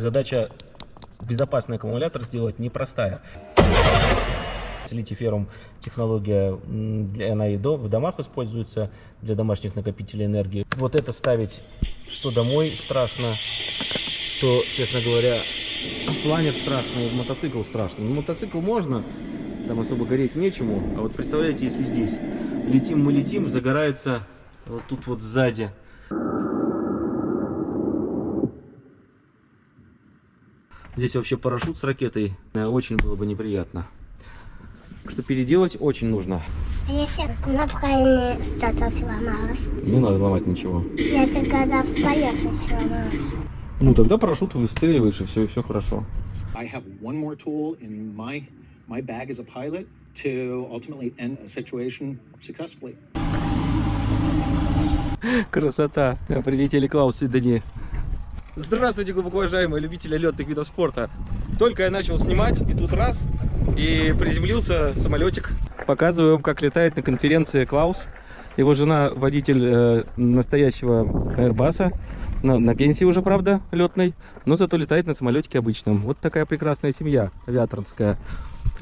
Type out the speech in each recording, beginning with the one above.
Задача безопасный аккумулятор сделать непростая. Литий-феррум технология, она и до- в домах используется для домашних накопителей энергии. Вот это ставить, что домой страшно, что, честно говоря, в планер страшно, в мотоцикл страшно. Ну, мотоцикл можно, там особо гореть нечему. А вот представляете, если здесь летим мы летим, загорается вот тут вот сзади. Здесь вообще парашют с ракетой. Э, Очень было бы неприятно. Так Что переделать очень нужно. А если на правильно что-то сломалось? Не надо ломать ничего. Это когда в полете сломалось. Ну тогда парашют выстреливаешь и все, и все хорошо. I have one more tool in my my bag as a pilot to ultimately end a situation successfully. Красота. Прилетели Клаус и Дани. Здравствуйте, глубоко уважаемые любители летных видов спорта. Только я начал снимать, и тут раз, и приземлился самолетик. Показываю вам, как летает на конференции Клаус. Его жена водитель э, настоящего Airbus. На, на пенсии уже, правда, летной, но зато летает на самолетике обычном. Вот такая прекрасная семья авиаторская.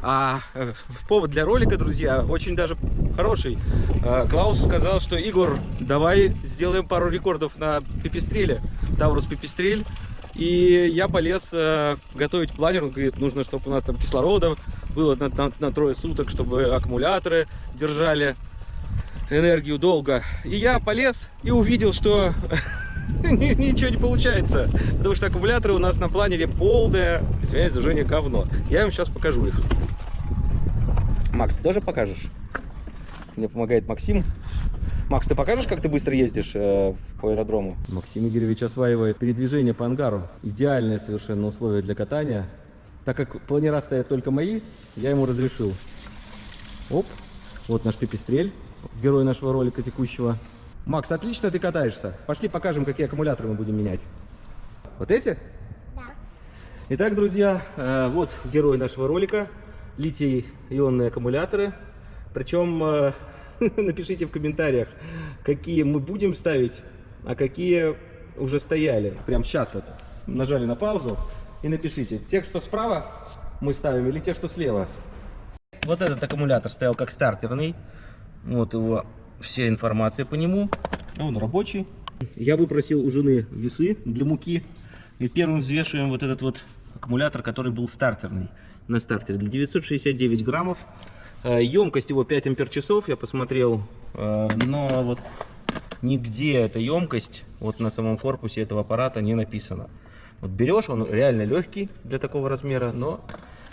А э, повод для ролика, друзья, очень даже хороший. Э, Клаус сказал, что Игорь, давай сделаем пару рекордов на пипистреле, Таурус пипистрель. И я полез э, готовить планер. Он говорит, нужно, чтобы у нас там кислорода было на, на- на трое суток, чтобы аккумуляторы держали энергию долго. И я полез и увидел, что ничего не получается. Потому что аккумуляторы у нас на планере полное, извиняюсь, за Женя, говно. Я вам сейчас покажу их. Макс, ты тоже покажешь? Мне помогает Максим. Макс, ты покажешь, как ты быстро ездишь э, по аэродрому? Максим Игоревич осваивает передвижение по ангару. Идеальное совершенно условие для катания. Так как планера стоят только мои, я ему разрешил. Оп, вот наш пипистрель, герой нашего ролика текущего. Макс, отлично ты катаешься. Пошли покажем, какие аккумуляторы мы будем менять. Вот эти? Да. Итак, друзья, э, вот герой нашего ролика. Литий-ионные аккумуляторы. Причем э, напишите в комментариях, какие мы будем ставить, а какие уже стояли. Прям сейчас вот нажали на паузу и напишите, те, что справа мы ставим или те, что слева. Вот этот аккумулятор стоял как стартерный. Вот его вся информация по нему. Он рабочий. Я выпросил у жены весы для муки. И первым взвешиваем вот этот вот аккумулятор, который был стартерный. На стартере. Для 969 граммов. Э, Емкость его 5 ампер часов, я посмотрел. Э, Но вот нигде эта емкость вот на самом корпусе этого аппарата не написано. Вот берешь, он реально легкий для такого размера, но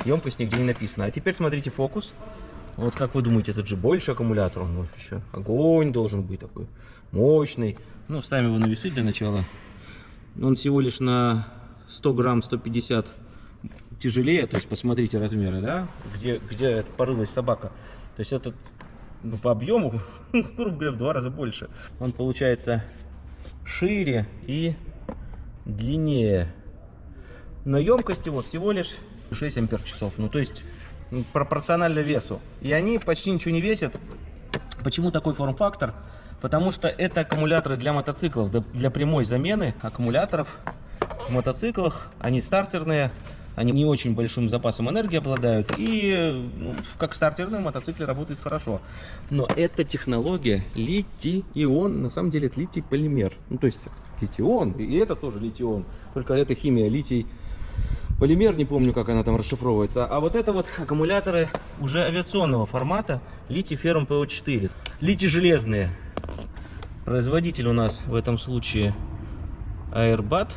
емкость нигде не написана. А теперь смотрите фокус. Вот как вы думаете, этот же больше аккумулятор, он вот еще огонь должен быть такой мощный. Ну, ставим его на весы для начала. Он всего лишь на 100 грамм 150 тяжелее, то есть посмотрите размеры, да, где, где порылась собака. То есть этот ну, по объему, грубо говоря, в два раза больше. Он получается шире и длиннее. Но емкость его всего лишь 6 ампер часов. Ну, то есть пропорционально весу. И они почти ничего не весят. Почему такой форм-фактор? Потому что это аккумуляторы для мотоциклов, для- прямой замены аккумуляторов в мотоциклах. Они стартерные, они не очень большим запасом энергии обладают. И ну, как стартерные мотоциклы работают хорошо. Но эта технология литий-ион, на самом деле это литий-полимер. Ну то есть литий-ион, и это тоже литий-ион. Только это химия литий полимер, не помню, как она там расшифровывается. А вот это вот аккумуляторы уже авиационного формата, литий-феррум ПО4. Литий-железные. Производитель у нас в этом случае Airbat.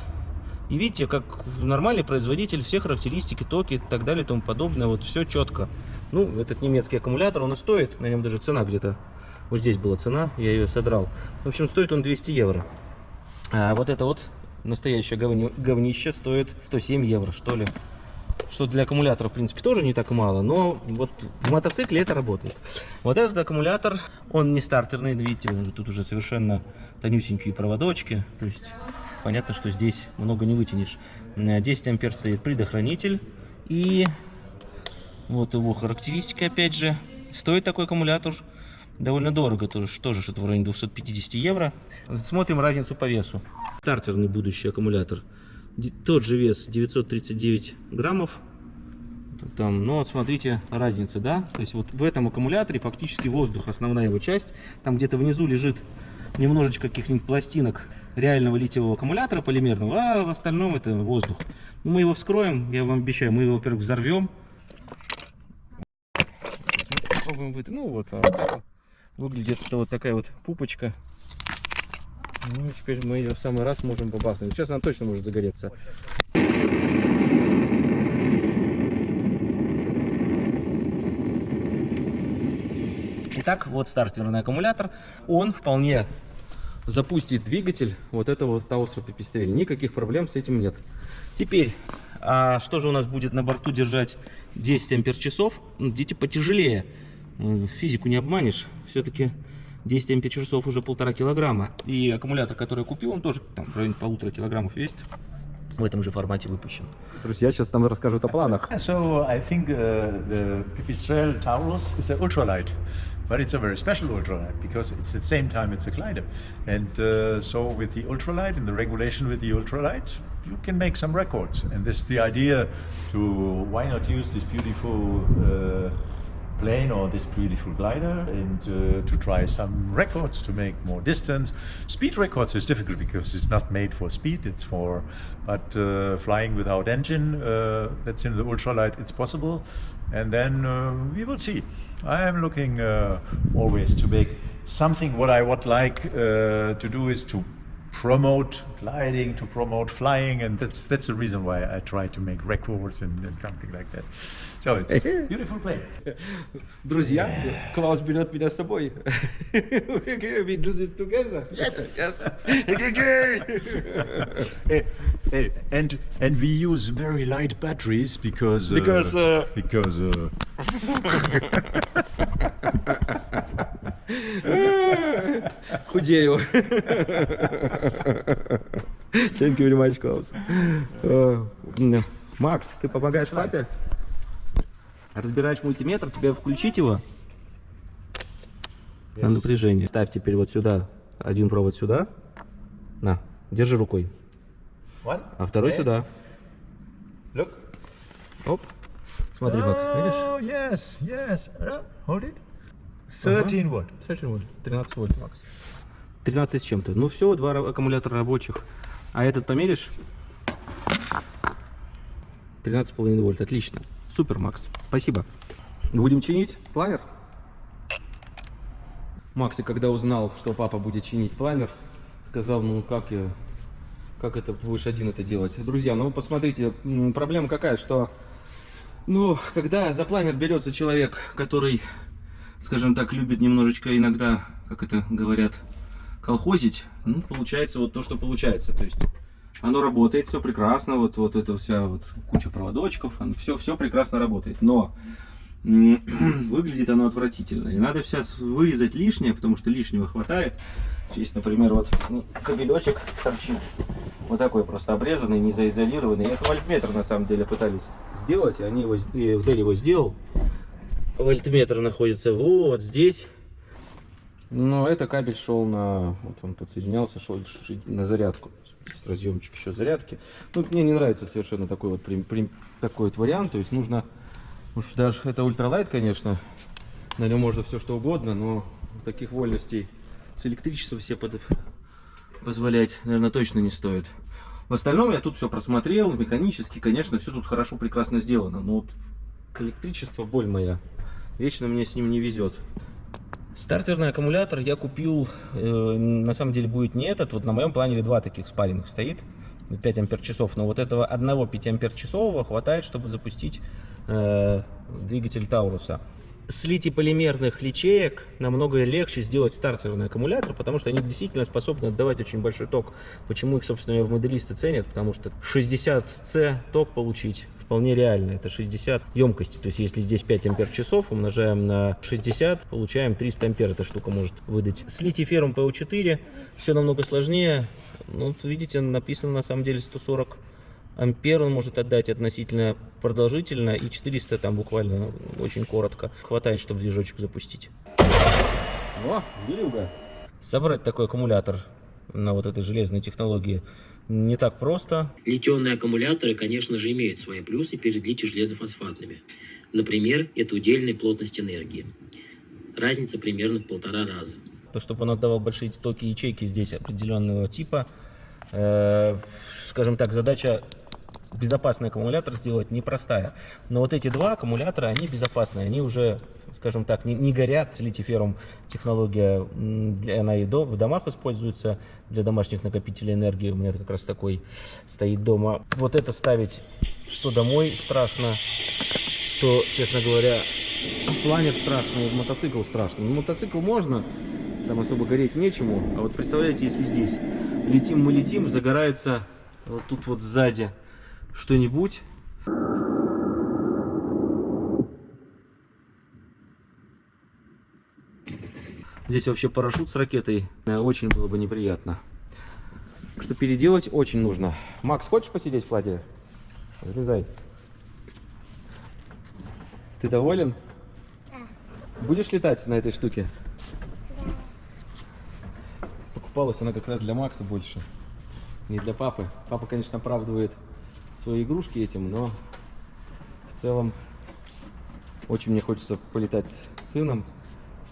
И видите, как нормальный производитель, все характеристики, токи и так далее и тому подобное, вот все четко. Ну, этот немецкий аккумулятор, он и стоит, на нем даже цена где-то, вот здесь была цена, я ее содрал. В общем, стоит он 200 евро. А вот это вот настоящее говни- говнище стоит 107 евро, что ли. Что для аккумулятора, в принципе, тоже не так мало, но вот в мотоцикле это работает. Вот этот аккумулятор, он не стартерный, видите, тут уже совершенно тонюсенькие проводочки, то есть понятно, что здесь много не вытянешь. Э, 10 ампер стоит предохранитель, и вот его характеристики, опять же. Стоит такой аккумулятор довольно дорого, тоже что-то в районе 250 евро. Смотрим разницу по весу. Стартерный будущий аккумулятор Тот же вес 939 граммов. Там, ну вот смотрите, разница, да? То есть вот в этом аккумуляторе фактически воздух, основная его часть. Там где-то внизу лежит немножечко каких-нибудь пластинок реального литиевого аккумулятора полимерного, а в остальном это воздух. Ну, Мы его вскроем, я вам обещаю, мы его, во-первых, взорвем. Попробуем выйти. Ну вот, а вот выглядит это вот такая вот пупочка. Ну, теперь мы ее в самый раз можем побахнуть. Сейчас она точно может загореться. Итак, вот стартерный аккумулятор. Он вполне запустит двигатель вот этого Таусра Пипистрель. Никаких проблем с этим нет. Теперь, а что же у нас будет на борту держать 10 ампер часов? Ну, Дети потяжелее. Физику не обманешь. Все-таки 10 ампер часов уже полтора килограмма. И аккумулятор, который я купил, он тоже там в районе полутора килограммов весит. В этом же формате выпущен. Друзья сейчас нам расскажут о планах. So I think uh, the Pipistrel Taurus is an ultralight, but it's a very special ultralight because it's at the same time it's a glider, and uh, so with the ultralight and the regulation with the ultralight, you can make some records. And this is the idea to why not use this beautiful. Uh, plane or this beautiful glider and uh, to try some records to make more distance. Speed records is difficult because it's not made for speed, it's for, but uh, flying without engine, uh, that's in the ultralight, it's possible. And then uh, we will see. I am looking uh, always to make something what I would like uh, to do is to promote gliding, to promote flying, and that's that's the reason why I try to make records and, and something like that. So it's beautiful plane. Друзья, Клаус берет меня с собой. We do this together. Yes. yes. Eh, eh, and and we use very light batteries because uh, Because, uh, because uh, Худею. Thank you very much, Клаус. Э, Макс, ты помогаешь папе? Разбираешь мультиметр, тебе включить его? На напряжение. Ставь теперь вот сюда, один провод сюда. На, держи рукой. one. А второй сюда. Look. Оп. Смотри, Макс, видишь? Oh yes, yes. Uh, hold it. Thirteen watt. 13 вольт, Макс. 13 с чем-то. Ну все, два ра- аккумулятора рабочих. А этот померишь? 13,5 вольт. Отлично. Супер, Макс. Спасибо. Будем чинить планер? Макс, и когда узнал, что папа будет чинить планер, сказал, ну как я, как это будешь один это делать? Друзья, ну посмотрите, проблема какая, что ну, когда за планер берется человек, который, скажем так, любит немножечко иногда, как это говорят, колхозить, ну, получается вот то, что получается. То есть оно работает, все прекрасно, вот, вот это вся вот куча проводочков, все, все прекрасно работает. Но выглядит оно отвратительно. И надо сейчас вырезать лишнее, потому что лишнего хватает. Здесь, например, вот ну, кабелечек торчит. Вот такой просто обрезанный, не заизолированный. Это вольтметр на самом деле пытались сделать. Они его, Дели его сделал. Вольтметр находится вот здесь. Но это кабель шел на... Вот он подсоединялся, шел на зарядку. Есть разъемчик еще зарядки. Ну, мне не нравится совершенно такой вот, прим- прим- такой вот вариант. То есть нужно... Уж даже это ультралайт, конечно. На нем можно все что угодно, но таких вольностей с электричеством себе под- позволять, наверное, точно не стоит. В остальном я тут все просмотрел, механически, конечно, все тут хорошо, прекрасно сделано. Но вот электричество боль моя. Вечно мне с ним не везет. Стартерный аккумулятор я купил, э, на самом деле будет не этот, вот на моем планере два таких спаренных стоит, 5 ампер часов, но вот этого одного 5 ампер часового хватает, чтобы запустить э, двигатель Тауруса. С литий-полимерных личеек намного легче сделать стартерный аккумулятор, потому что они действительно способны отдавать очень большой ток. Почему их, собственно, моделисты ценят? Потому что 60C ток получить вполне реально. Это 60 емкости. То есть, если здесь 5 ампер часов, умножаем на 60, получаем 300 ампер эта штука может выдать. С литий-феррум PO4 все намного сложнее. Ну, вот видите, написано на самом деле 140 ампер он может отдать относительно продолжительно и 400 там буквально очень коротко. Хватает, чтобы движочек запустить. О, Белюга. Собрать такой аккумулятор на вот этой железной технологии не так просто. Литионные аккумуляторы, конечно же, имеют свои плюсы перед литий-железофосфатными. Например, это удельная плотность энергии. Разница примерно в полтора раза. То, чтобы он отдавал большие токи ячейки здесь определенного типа, э, скажем так, задача безопасный аккумулятор сделать непростая. Но вот эти два аккумулятора, они безопасные, они уже, скажем так, не, не горят. Литий-феррум технология, для, она и до, в домах используется для домашних накопителей энергии. У меня как раз такой стоит дома. Вот это ставить, что домой страшно, что, честно говоря, в планер страшно, и в мотоцикл страшно. Ну, мотоцикл можно, там особо гореть нечему. А вот представляете, если здесь летим мы летим, загорается вот тут вот сзади что-нибудь. Здесь вообще парашют с ракетой. э, Очень было бы неприятно. Так Что переделать очень нужно. Макс, хочешь посидеть в флагере? Залезай. Ты доволен? Будешь летать на этой штуке? Покупалась она как раз для Макса больше, не для папы. Папа, конечно, оправдывает свои игрушки этим, но в целом очень мне хочется полетать с сыном.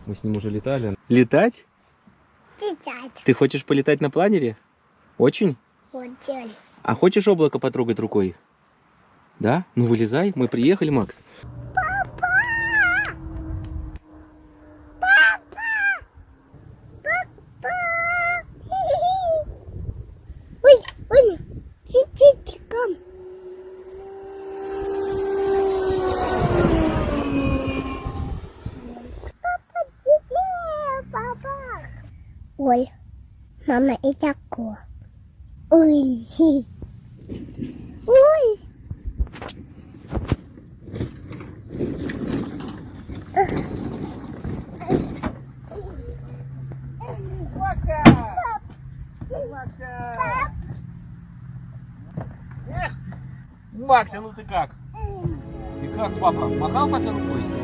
Мы с ним уже летали. Летать? Дядя. Ты хочешь полетать на планере? Очень? Дядя. А хочешь облако потрогать рукой? Да? Ну вылезай, мы приехали, Макс. Ой, мама, и такое. Ой, ой. Макся, ну ты как? И как папа? Махал папе рукой?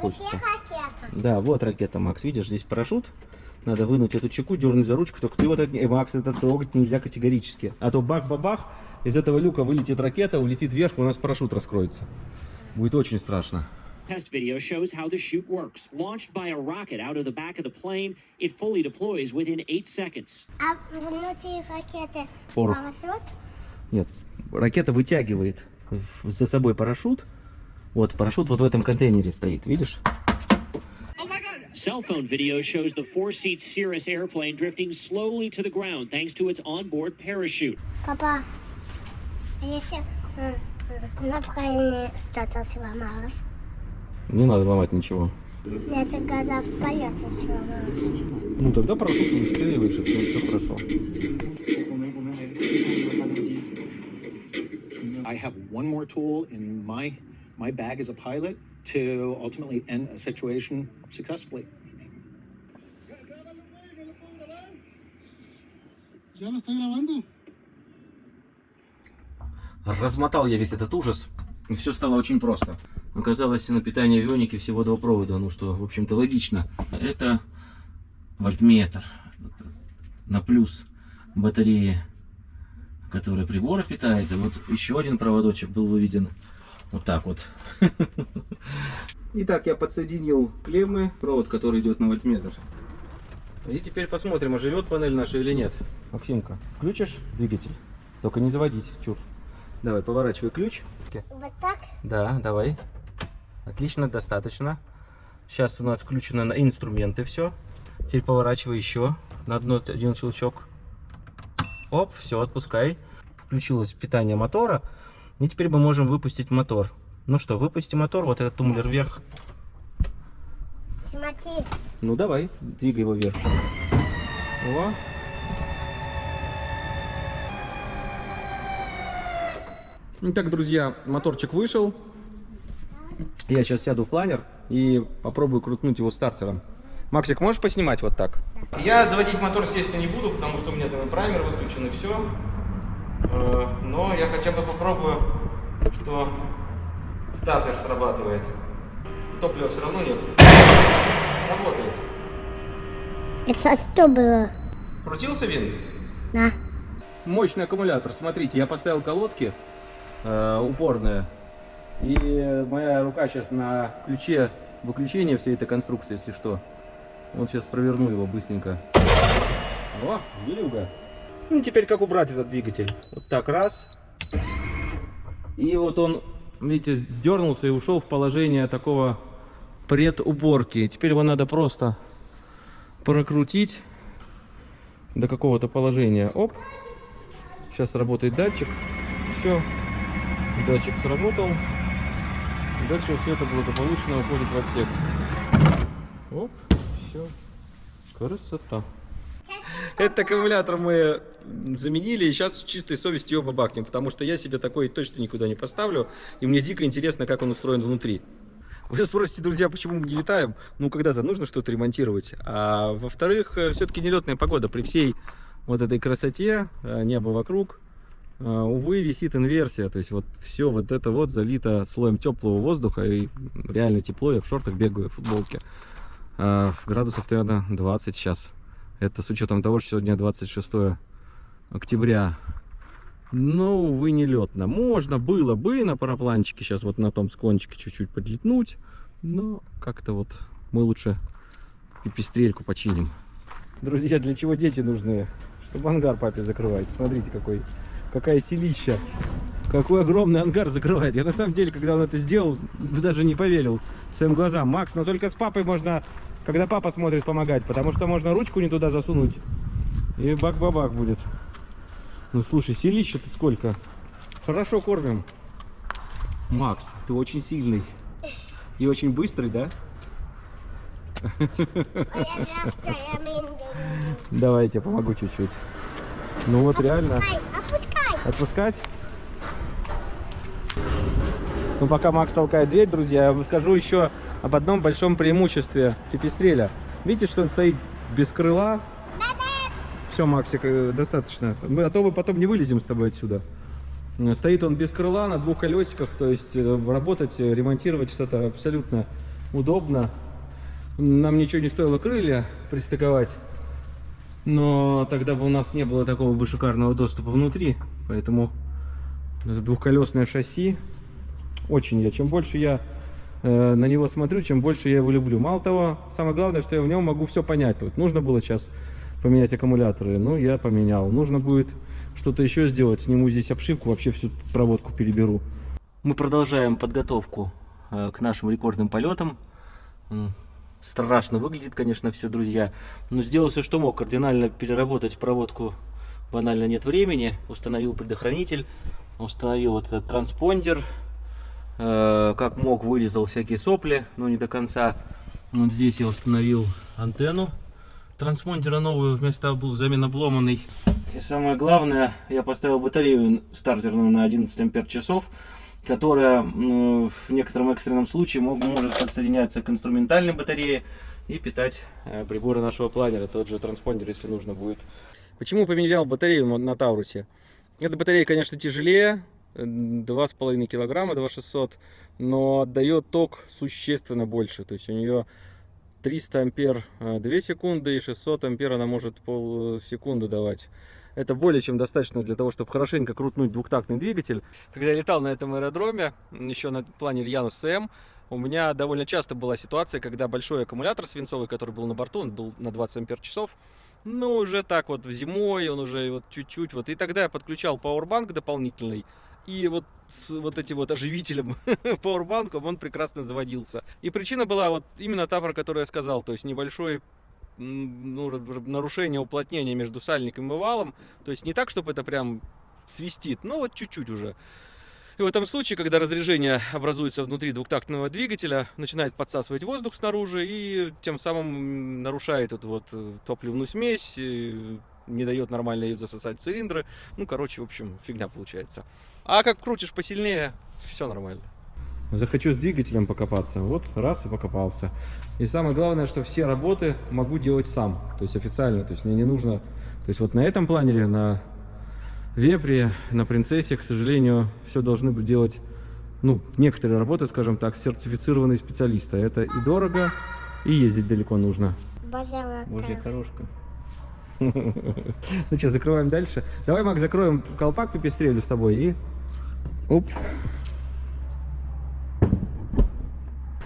Хочется. Ракета. Да, вот ракета, Макс. Видишь, здесь парашют. Надо вынуть эту чеку, дернуть за ручку. Только ты вот это, э, Макс, это трогать нельзя категорически. А то бах-бабах, из этого люка вылетит ракета, улетит вверх, и у нас парашют раскроется. Будет очень страшно. Test video shows how the chute works. Launched by a rocket out of the back of the plane, it fully deploys within 8 seconds. А внутри ракеты Порох. парашют? Нет, ракета вытягивает за собой парашют. Вот, парашют вот в этом контейнере стоит, видишь? Cell phone video shows the four seat Cirrus airplane drifting slowly to the ground thanks to its onboard parachute. Папа, а если на правильно что-то? Не надо ломать ничего. Это когда в полете сломалось. Ну, тогда парашют выстреливаешь, и все, все хорошо. I have one more tool in my my bag as a pilot to ultimately end a situation successfully. Размотал я весь этот ужас, и все стало очень просто. Оказалось, на питание авионики всего два провода, ну что, в общем-то, логично. Это вольтметр на плюс батареи, которая приборы питает. И вот еще один проводочек был выведен вот так вот. Итак, я подсоединил клеммы, провод, который идет на вольтметр. И теперь посмотрим, а живет панель наша или нет. Максимка, включишь двигатель? Только не заводить, чур. Давай, поворачивай ключ. Вот так? Да, давай. Отлично, достаточно. Сейчас у нас включено на инструменты все. Теперь поворачивай еще на одно, один щелчок. Оп, все, отпускай. Включилось питание мотора. И теперь мы можем выпустить мотор. Ну что, выпусти мотор, вот этот тумблер вверх. Смотри. Ну давай, двигай его вверх. О. Итак, друзья, моторчик вышел. Я сейчас сяду в планер и попробую крутнуть его стартером. Максик, можешь поснимать вот так? Я заводить мотор, естественно, не буду, потому что у меня там праймер выключен, и все. Но я хотя бы попробую, что стартер срабатывает. Топлива все равно нет. Работает. Это что было? Крутился винт? Да. Мощный аккумулятор. Смотрите, я поставил колодки э, упорные. И моя рука сейчас на ключе выключения всей этой конструкции, если что. Вот сейчас проверну его быстренько. О, зверюга. Ну, теперь как убрать этот двигатель? Вот так, раз. И вот он, видите, сдернулся и ушел в положение такого предуборки. Теперь его надо просто прокрутить до какого-то положения. Оп. Сейчас работает датчик. Все. Датчик сработал. Дальше все это благополучно уходит в отсек. Оп. Все. Красота. Этот аккумулятор мы заменили, и сейчас с чистой совестью его бабахнем, потому что я себе такой точно никуда не поставлю, и мне дико интересно, как он устроен внутри. Вы спросите, друзья, почему мы не летаем? Ну, когда-то нужно что-то ремонтировать. А во-вторых, все-таки нелетная погода при всей вот этой красоте, небо вокруг, увы, висит инверсия. То есть вот все вот это вот залито слоем теплого воздуха, и реально тепло, я в шортах бегаю, в футболке. Градусов, наверное, 20 сейчас. Это с учетом того, что сегодня 26 октября. Но, увы, не летно. Можно было бы на парапланчике сейчас вот на том склончике чуть-чуть подлетнуть. Но как-то вот мы лучше пипистрельку починим. Друзья, для чего дети нужны? Чтобы ангар папе закрывать. Смотрите, какой, какая селища. Какой огромный ангар закрывает. Я на самом деле, когда он это сделал, даже не поверил своим глазам. Макс, но только с папой можно когда папа смотрит, помогать, потому что можно ручку не туда засунуть, и бак-бабак будет. Ну, слушай, селище-то сколько? Хорошо кормим. Макс, ты очень сильный. И очень быстрый, да? Давай я тебе помогу чуть-чуть. Ну вот реально. Отпускай. Отпускать? Ну пока Макс толкает дверь, друзья, я вам скажу еще об одном большом преимуществе пипистреля. Видите, что он стоит без крыла? Все, Максик, э, достаточно. Мы, а то мы потом не вылезем с тобой отсюда. Э, стоит он без крыла на двух колесиках, то есть э, работать, ремонтировать что-то абсолютно удобно. Нам ничего не стоило крылья пристыковать, но тогда бы у нас не было такого бы шикарного доступа внутри, поэтому двухколесное шасси очень я. Чем больше я э, на него смотрю, чем больше я его люблю. Мало того, самое главное, что я в нем могу все понять. Вот нужно было сейчас поменять аккумуляторы, ну я поменял. Нужно будет что-то еще сделать, сниму здесь обшивку, вообще всю проводку переберу. Мы продолжаем подготовку э, к нашим рекордным полетам. Страшно выглядит, конечно, все, друзья. Но сделал все, что мог. Кардинально переработать проводку банально нет времени. Установил предохранитель, установил вот этот транспондер, как мог вырезал всякие сопли, но не до конца. Вот здесь я установил антенну транспондера новую вместо взамен обломанной. И самое главное, я поставил батарею стартерную на 11 ампер часов, которая в некотором экстренном случае может подсоединяться к инструментальной батарее и питать э, приборы нашего планера, тот же транспондер, если нужно будет. Почему поменял батарею на Таурусе? Эта батарея, конечно, тяжелее, 2,5 килограмма, 2600, но отдает ток существенно больше. То есть у нее 300 ампер 2 э, секунды и 600 ампер она может полсекунды давать. Это более чем достаточно для того, чтобы хорошенько крутнуть двухтактный двигатель. Когда я летал на этом аэродроме, еще на плане Ильянус СМ, у меня довольно часто была ситуация, когда большой аккумулятор свинцовый, который был на борту, он был на 20 ампер часов, ну, уже так вот зимой, он уже вот чуть-чуть вот. И тогда я подключал пауэрбанк дополнительный, и вот с вот этим вот оживителем пауэрбанком он прекрасно заводился. И причина была вот именно та, про которую я сказал, то есть небольшой ну, нарушение уплотнения между сальником и валом. То есть не так, чтобы это прям свистит, но вот чуть-чуть уже. И в этом случае, когда разрежение образуется внутри двухтактного двигателя, начинает подсасывать воздух снаружи и тем самым нарушает эту вот э, топливную смесь, не дает нормально ее засосать в цилиндры. Ну, короче, в общем, фигня получается. А как крутишь посильнее, все нормально. Захочу с двигателем покопаться. Вот, раз и покопался. И самое главное, что все работы могу делать сам. То есть официально. То есть мне не нужно... То есть вот на этом планере, на Вепре, на Принцессе, к сожалению, все должны быть делать, ну, некоторые работы, скажем так, сертифицированные специалисты. Это и дорого, и ездить далеко нужно. Божья Божья корошка. Ну что, закрываем дальше. Давай, Мак, закроем колпак пепестрелю с тобой и... Оп.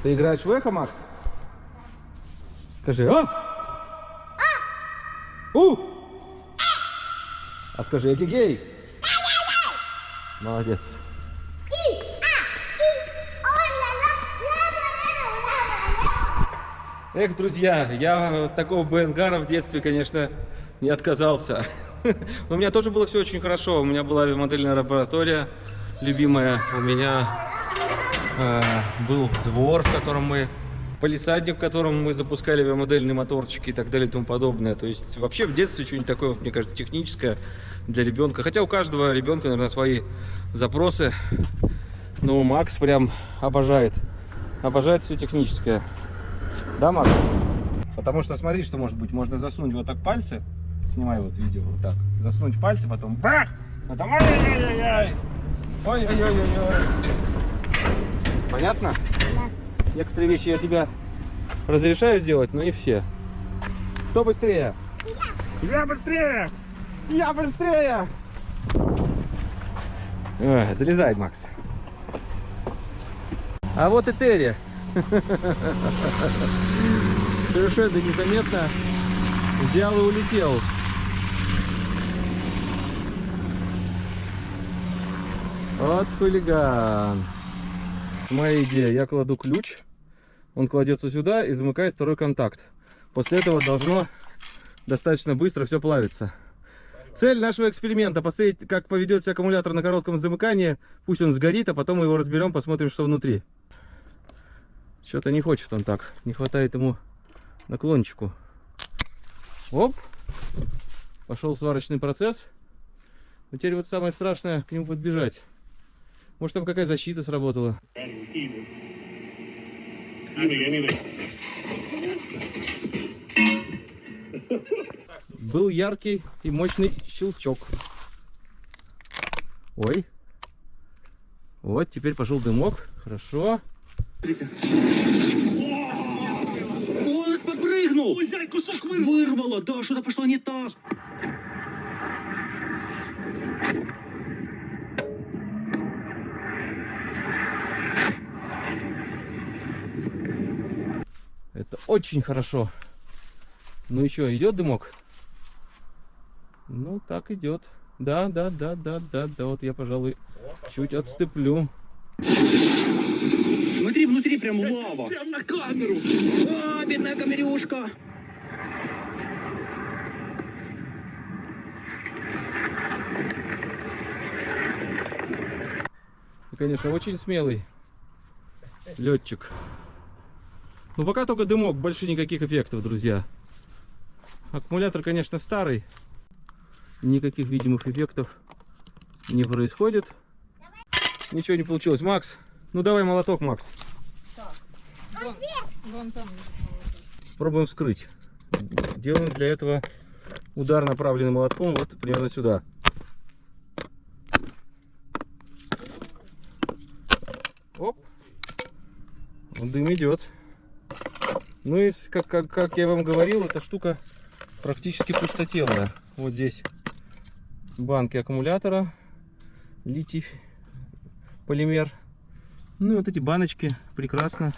Ты играешь в эхо, Макс? Скажи, а? У! А скажи, гей. Молодец. Эх, друзья, я такого БНГара в детстве, конечно, не отказался. У меня тоже было все очень хорошо. У меня была модельная лаборатория любимая. У меня э, был двор, в котором мы полисадник, в котором мы запускали модельные моторчики и так далее и тому подобное. То есть вообще в детстве что-нибудь такое, мне кажется, техническое для ребенка. Хотя у каждого ребенка, наверное, свои запросы. Но Макс прям обожает. Обожает все техническое. Да, Макс? Потому что смотри, что может быть. Можно засунуть вот так пальцы. Снимай вот видео вот так. Засунуть пальцы, потом бах! Потом ой-ой-ой-ой! Ой-ой-ой-ой! Понятно? Да. Некоторые вещи я тебя разрешаю делать, но не все. Кто быстрее? Я! Я быстрее! Я быстрее! Ой, залезай, Макс. А вот и Терри. Совершенно незаметно взял и улетел. Вот хулиган. Моя идея. Я кладу ключ, он кладется сюда и замыкает второй контакт. После этого должно достаточно быстро все плавиться. Цель нашего эксперимента посмотреть, как поведется аккумулятор на коротком замыкании. Пусть он сгорит, а потом мы его разберем, посмотрим, что внутри. Что-то не хочет он так. Не хватает ему наклончику. Оп. Пошел сварочный процесс. Но теперь вот самое страшное к нему подбежать. Может там какая защита сработала. Был яркий и мощный щелчок. Ой. Вот, теперь пошел дымок. Хорошо. Ой, кусок вырвало! Да, что-то пошло не так! Это очень хорошо. Ну и что, идет дымок? Ну, так идет. Да, да, да, да, да, да. Вот я, пожалуй, чуть отступлю. Смотри, внутри прям лава! Прям на камеру! А, бедная камерюшка! Конечно, очень смелый летчик. Ну, пока только дымок, больше никаких эффектов, друзья. Аккумулятор, конечно, старый. Никаких видимых эффектов не происходит. Ничего не получилось. Макс, ну давай молоток, Макс. Вон, вон там. Пробуем вскрыть. Делаем для этого удар направленным молотком вот примерно сюда. Оп. Дым идет. Ну и как, как, как я вам говорил, эта штука практически пустотелая. Вот здесь банки аккумулятора, литий полимер. Ну и вот эти баночки прекрасно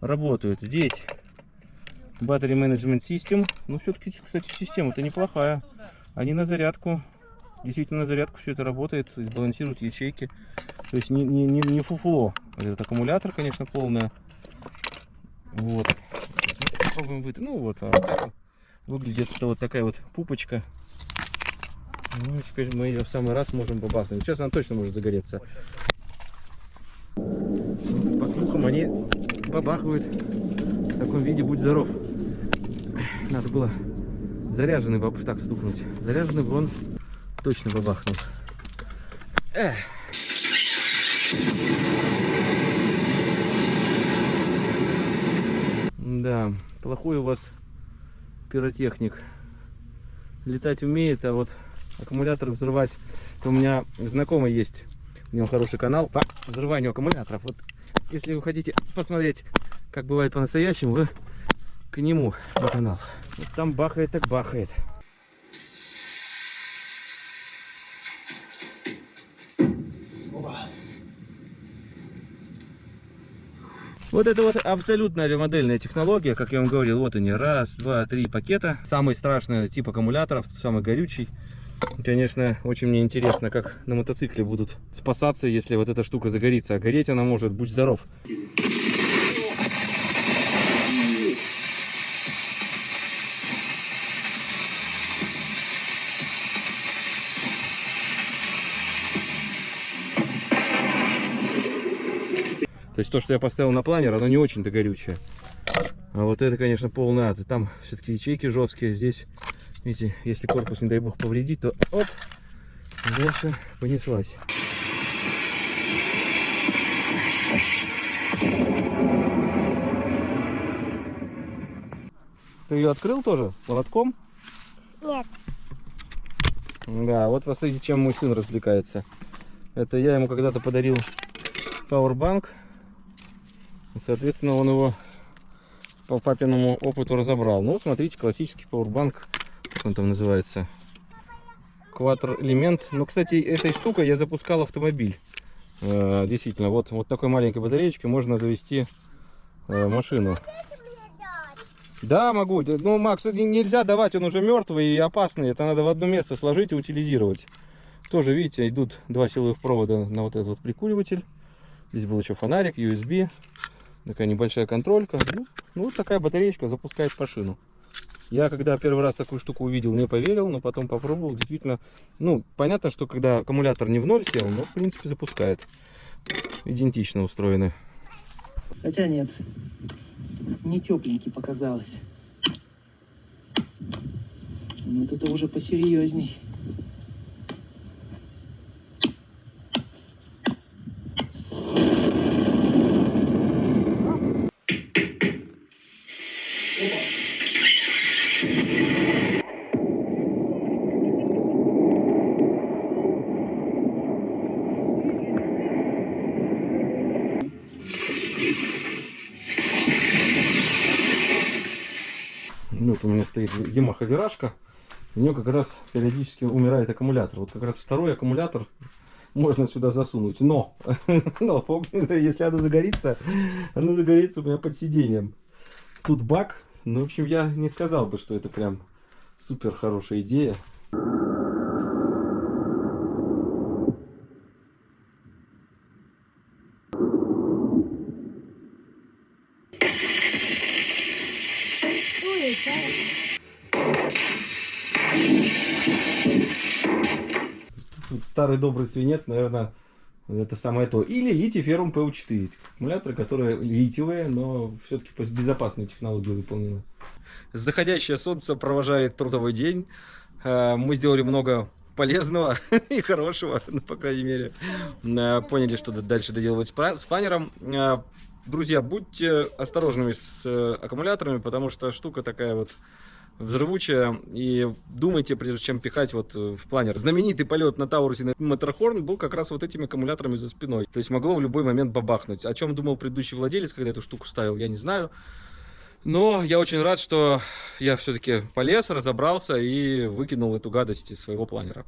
работают. Здесь Battery Management System. Ну, все-таки, кстати, система-то неплохая. Они на зарядку. Действительно, на зарядку все это работает. Балансируют ячейки. То есть не, не, не, не фуфло. Этот аккумулятор, конечно, полное. Вот. попробуем выйти. Ну вот, а вот выглядит это вот такая вот пупочка. Ну, теперь мы ее в самый раз можем побахнуть. Сейчас она точно может загореться. Они бабахивают в таком виде. Будь здоров. Надо было заряженный баб так стукнуть. Заряженный бы он точно бабахнул. Эх. Да, плохой у вас пиротехник. Летать умеет, а вот аккумулятор взрывать. Это у меня знакомый есть. У него хороший канал по взрыванию аккумуляторов. Вот если вы хотите посмотреть, как бывает по-настоящему, вы к нему на канал. Вот там бахает, так бахает. Вот это вот абсолютно авиамодельная технология, как я вам говорил, вот они, раз, два, три пакета. Самый страшный тип аккумуляторов, самый горючий. Конечно, очень мне интересно, как на мотоцикле будут спасаться, если вот эта штука загорится. А гореть она может, будь здоров. То есть то, что я поставил на планер, оно не очень-то горючее. А вот это, конечно, полный ад. Там все-таки ячейки жесткие. Здесь, видите, если корпус, не дай бог, повредить, то оп, дальше понеслась. Ты ее открыл тоже молотком? Нет. Да, вот посмотрите, чем мой сын развлекается. Это я ему когда-то подарил пауэрбанк. И, Соответственно, он его по папиному опыту разобрал. Ну, смотрите, классический пауэрбанк, он там называется. Кватр элемент. Ну, кстати, этой штукой я запускал автомобиль. Э, действительно, вот, вот такой маленькой батареечкой можно завести э, машину. Да, могу. Ну, Макс, нельзя давать, он уже мертвый и опасный. Это надо в одно место сложить и утилизировать. Тоже, видите, идут два силовых провода на вот этот вот прикуриватель. Здесь был еще фонарик, USB. Такая небольшая контролька. Ну, ну, вот такая батареечка запускает машину. Я когда первый раз такую штуку увидел, не поверил, но потом попробовал. Действительно, ну, понятно, что когда аккумулятор не в ноль сел, но в принципе запускает. Идентично устроены. Хотя нет, не тепленький показалось. Вот это уже посерьезней. У меня стоит Yamaha виражка. У нее как раз периодически умирает аккумулятор. Вот как раз второй аккумулятор можно сюда засунуть. Но, но помните, если она загорится, она загорится у меня под сиденьем. Тут бак. Ну, в общем, я не сказал бы, что это прям супер хорошая идея. Старый добрый свинец, наверное, это самое то. Или литий феррум ПУ4. Аккумуляторы, которые литиевые, но все-таки по безопасной технологии выполнены. Заходящее солнце провожает трудовой день. Э, Мы сделали много полезного и хорошего, ну, по крайней мере. Э, Поняли, что дальше доделывать с планером. Э, Друзья, будьте осторожными с аккумуляторами, потому что штука такая вот взрывучая. И думайте, прежде чем пихать вот э, в планер. Знаменитый полет на Таурусе на Маттерхорн был как раз вот этими аккумуляторами за спиной. То есть могло в любой момент бабахнуть. О чем думал предыдущий владелец, когда эту штуку ставил, я не знаю. Но я очень рад, что я все-таки полез, разобрался и выкинул эту гадость из своего планера.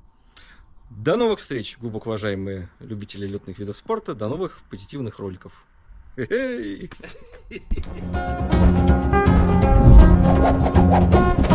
До новых встреч, глубоко уважаемые любители летных видов спорта. До новых позитивных роликов. Хе-хей. Ha ha.